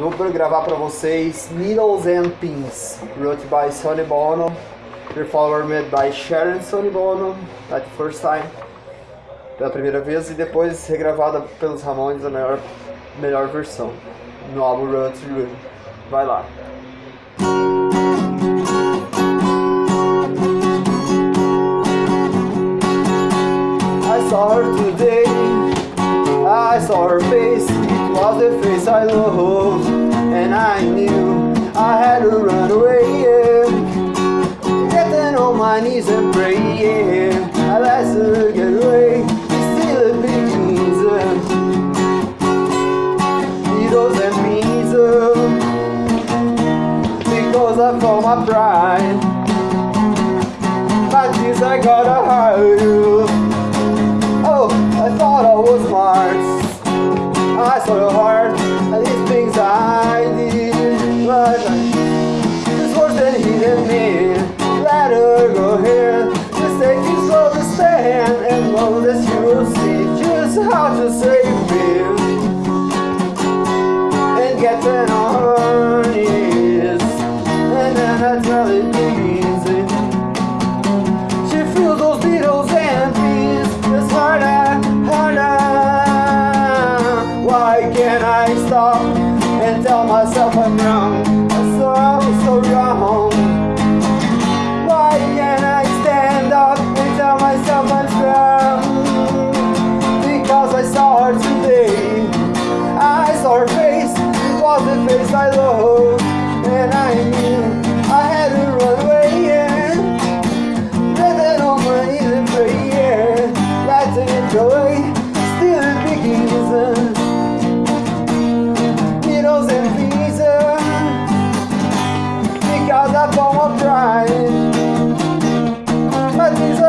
Vou gravar para vocês Needles and Pins, wrote by Sonny Bono, performed by Sharon Sonny Bono, at first time, pela primeira vez, e depois regravada pelos Ramones, a melhor, melhor versão, no álbum Road to. Vai lá. I saw her today, I saw her face, was the face I loved, and I knew I had to run away, yeah. Getting on my knees and pray, yeah. I let her get away, it's still a big reason. Needles and pins, because I found my pride. My tears I gotta hide. Oh, I thought I was smart. I saw your heart and these things I did. But it's worse than he hitting me. Let her go here. Just take slow to stand and all that you will see just how to save wrong and tell myself I'm wrong. I'm so, so wrong. Why can't I stand up and tell myself I'm strong? Because I saw her today. I saw her face. It was the face I loved. And I knew I had to run away. Yeah. Breathing on my easy prayer. Letting it go all drying. But